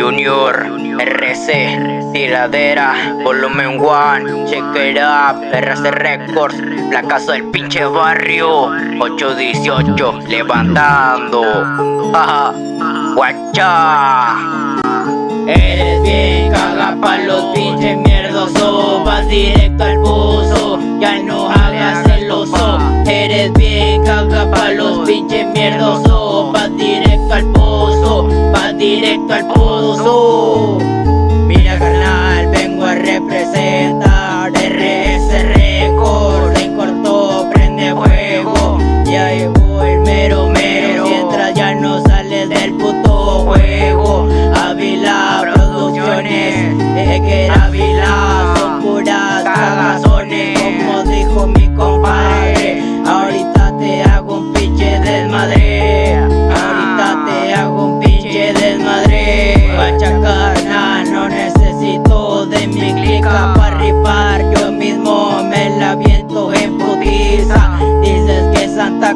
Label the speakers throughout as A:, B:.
A: Junior, RC, tiradera, volumen 1, check it up, RC Records, la casa del pinche barrio, 818, levantando, guacha.
B: Eres bien caga pa' los pinches mierdoso Vas directo al pozo, directo al pozo Mira carnal, vengo a representar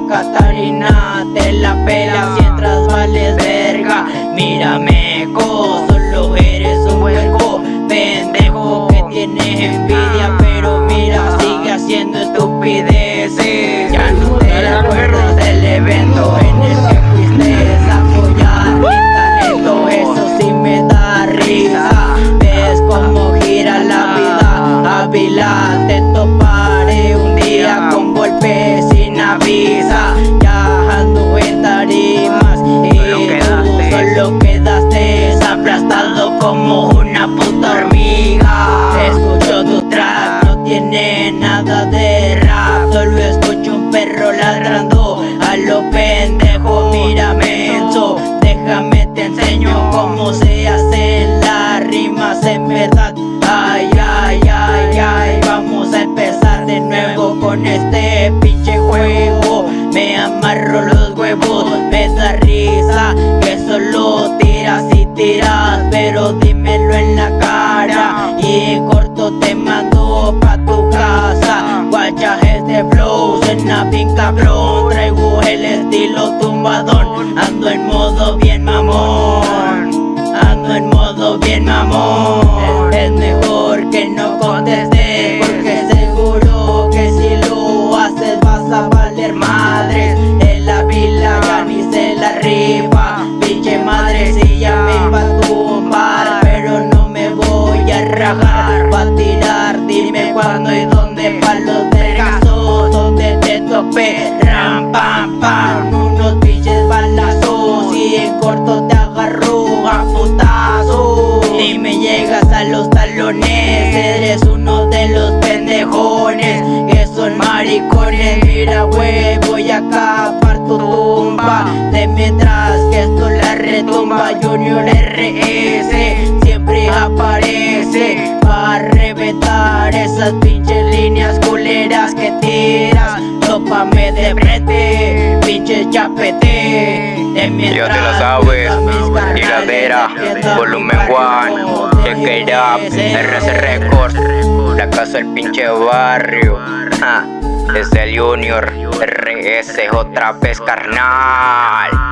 B: Catarina te la pela Mientras vales verga. Mírame, co, solo eres un hueco Pendejo que tiene envidia Pero mira, sigue haciendo estupideces. Ya no te acuerdas del evento como una puta hormiga. Escucho tu trap, no tiene nada de rap. Solo escucho un perro ladrando a lo pendejo. Mira menso, déjame te enseño cómo se hacen las rimas en verdad Ay, ay, ay, ay, vamos a empezar de nuevo con este pinche juego. Me amarro los huevos, me da risa que solo tiras y tiras Pero dímelo en la cara. Y corto te mando pa' tu casa. Guachajes de flow, suena bien cabrón. Traigo el estilo tumbadón. Ando en modo bien mamón. Ando en modo bien mamón. Es mejor a rajar Va a tirar, dime cuándo y dónde Pa' los vergazos donde te tope Ram, pam, pam, unos pinches balazos Y en corto te agarro a putazos Y me llegas a los talones Eres uno de los pendejones Que son maricones. Mira güey, voy a capar tu tumba De mientras que esto la retumba Junior RS esas pinches líneas culeras que tiras. Tópame de frente, pinche chapete. De
A: Ya te la
B: mientras
A: sabes, tiradera, volumen 1, check it up, RC Records, la casa del pinche barrio, ja, es el Junior, RS otra vez carnal.